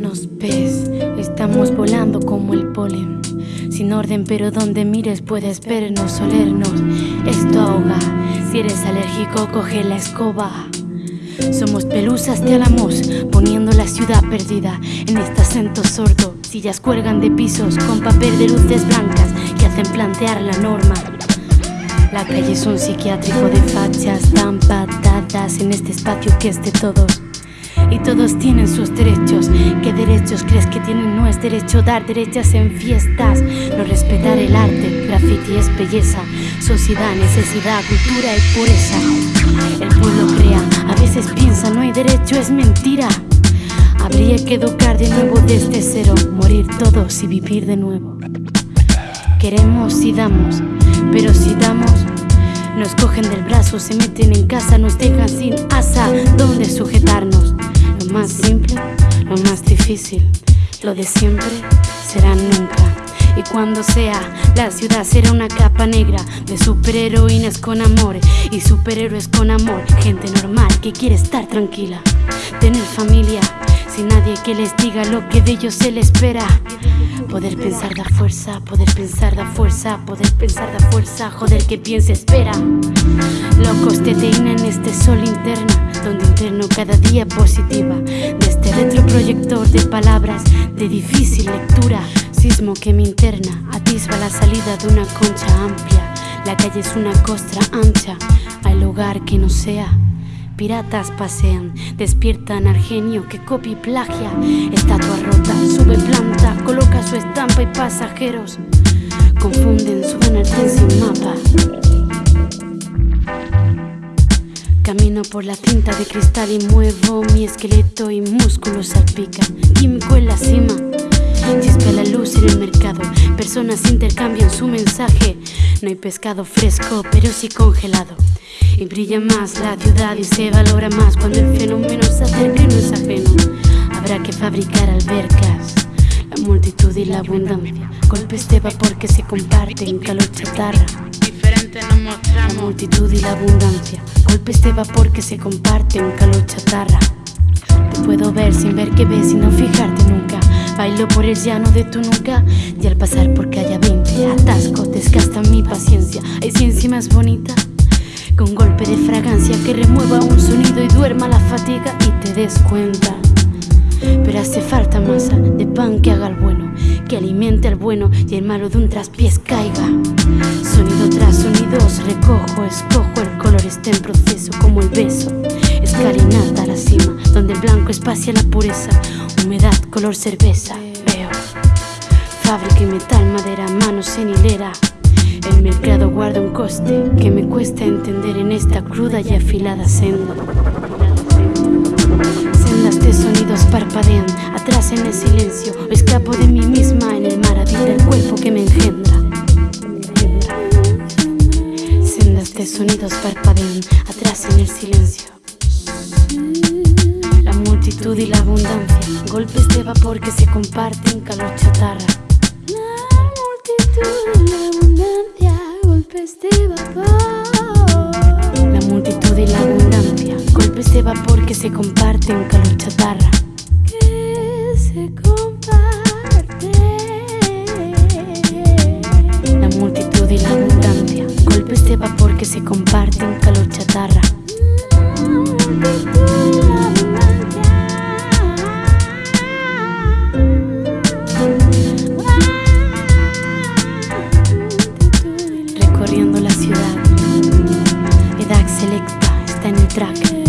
Nos ves, estamos volando como el polen. Sin orden, pero donde mires puedes vernos, olernos. Esto ahoga. Si eres alérgico, coge la escoba. Somos pelusas de álamos, poniendo la ciudad perdida en este acento sordo. Sillas cuelgan de pisos con papel de luces blancas hacen plantear la norma. La calle es un psiquiátrico de fachas tan patadas en este espacio que es de todos. Y todos tienen sus derechos. ¿Qué derechos crees que tienen? No es derecho dar derechas en fiestas. No respetar el arte, graffiti es belleza. Sociedad, necesidad, cultura y pureza. El pueblo crea, a veces piensa no hay derecho, es mentira. Habría que educar de nuevo desde cero, morir todos y vivir de nuevo. Queremos y damos, pero si damos, nos cogen del brazo, se meten en casa, nos dejan sin asa donde sujetarnos. Lo más simple, lo más difícil, lo de siempre será nunca. Y cuando sea, la ciudad será una capa negra de superheroínas con amor y superhéroes con amor. Gente normal que quiere estar tranquila, tener familia, sin nadie que les diga lo que de ellos se les espera. Poder pensar da fuerza, poder pensar da fuerza, poder pensar da fuerza, joder que piense, espera. Locos te en este sol interna, donde interno cada día positiva. De este retroproyector de palabras de difícil lectura, sismo que me interna, atisba la salida de una concha amplia. La calle es una costra ancha, hay lugar que no sea. Piratas pasean, despiertan al genio que copia y plagia. Estatua rota, sube planta, coloca su estampa y pasajeros confunden, suben al tren sin mapa. Camino por la cinta de cristal y muevo mi esqueleto y músculos salpican. Químico en la cima, chispa la luz en el mercado. Personas intercambian su mensaje. No hay pescado fresco, pero sí congelado. Y brilla más la ciudad y se valora más cuando el fenómeno se acerca y no es ajeno. Habrá que fabricar albercas, la multitud y la abundancia. Golpes de vapor que se comparten, calor chatarra. Diferente nos La mostramos. multitud y la abundancia, golpes de vapor que se comparten, calor chatarra. Te puedo ver sin ver que ves y no fijarte nunca. Bailo por el llano de tu nuca y al pasar por calle 20 mi paciencia. Hay ciencia más bonita con golpe de fragancia que remueva un sonido y duerma la fatiga y te des cuenta. Pero hace falta masa de pan que haga el bueno, que alimente al bueno y el malo de un traspiés caiga. Sonido tras sonidos recojo, escojo, el color está en proceso como el beso. Escalinata a la cima, donde el blanco espacia la pureza, humedad, color cerveza. Veo fábrica y metal, madera, manos en hilera. El mercado guarda un coste que me cuesta entender en esta cruda y afilada senda. Sendas de sonidos parpadean atrás en el silencio. O escapo de mí misma en el mar habita el cuerpo que me engendra. Sendas de sonidos parpadean atrás en el silencio. La multitud y la abundancia, golpes de vapor que se comparten, calor chatarra. La multitud la golpes de vapor. La multitud y la abundancia, golpes de vapor que se comparten, calor chatarra. que se comparte. La multitud y la fraca.